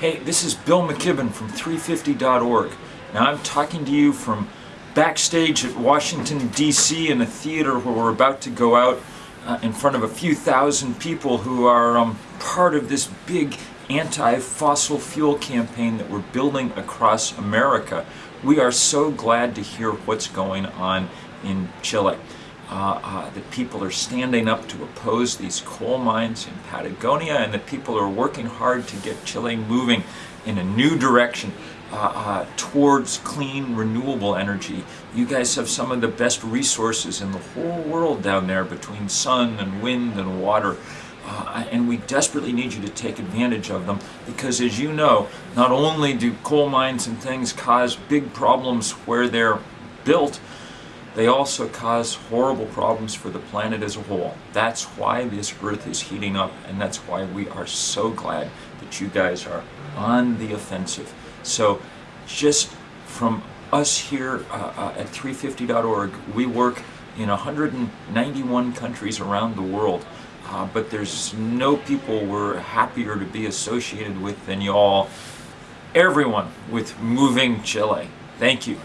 Hey, this is Bill McKibben from 350.org. Now I'm talking to you from backstage at Washington, D.C. in a theater where we're about to go out uh, in front of a few thousand people who are um, part of this big anti-fossil fuel campaign that we're building across America. We are so glad to hear what's going on in Chile. Uh, uh, that people are standing up to oppose these coal mines in Patagonia and that people are working hard to get Chile moving in a new direction uh, uh, towards clean, renewable energy. You guys have some of the best resources in the whole world down there between sun and wind and water. Uh, and we desperately need you to take advantage of them because as you know, not only do coal mines and things cause big problems where they're built, they also cause horrible problems for the planet as a whole. That's why this Earth is heating up, and that's why we are so glad that you guys are on the offensive. So just from us here uh, uh, at 350.org, we work in 191 countries around the world. Uh, but there's no people we're happier to be associated with than y'all, everyone with Moving Chile. Thank you.